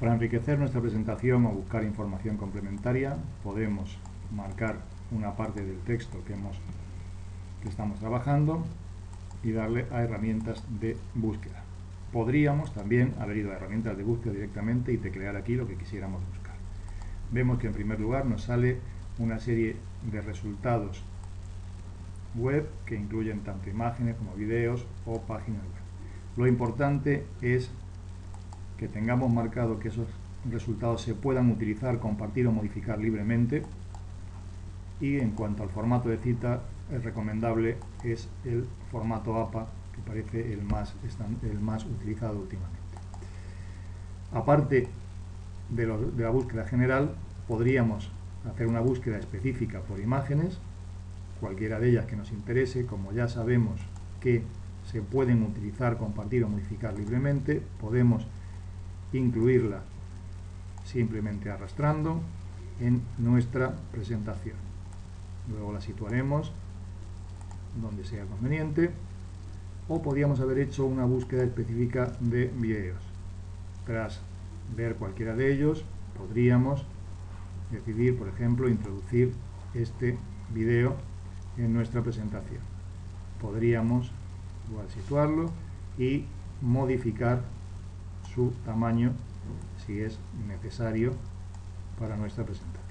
Para enriquecer nuestra presentación o buscar información complementaria, podemos marcar una parte del texto que, hemos, que estamos trabajando y darle a herramientas de búsqueda. Podríamos también haber ido a herramientas de búsqueda directamente y teclear aquí lo que quisiéramos buscar. Vemos que en primer lugar nos sale una serie de resultados web que incluyen tanto imágenes como videos o páginas web. Lo importante es que tengamos marcado que esos resultados se puedan utilizar, compartir o modificar libremente y en cuanto al formato de cita, el recomendable es el formato APA, que parece el más, el más utilizado últimamente. Aparte de, de la búsqueda general, podríamos hacer una búsqueda específica por imágenes, cualquiera de ellas que nos interese, como ya sabemos que se pueden utilizar, compartir o modificar libremente, podemos incluirla simplemente arrastrando en nuestra presentación. Luego la situaremos donde sea conveniente o podríamos haber hecho una búsqueda específica de videos. Tras ver cualquiera de ellos, podríamos decidir, por ejemplo, introducir este video en nuestra presentación. Podríamos igual situarlo y modificar su tamaño si es necesario para nuestra presentación.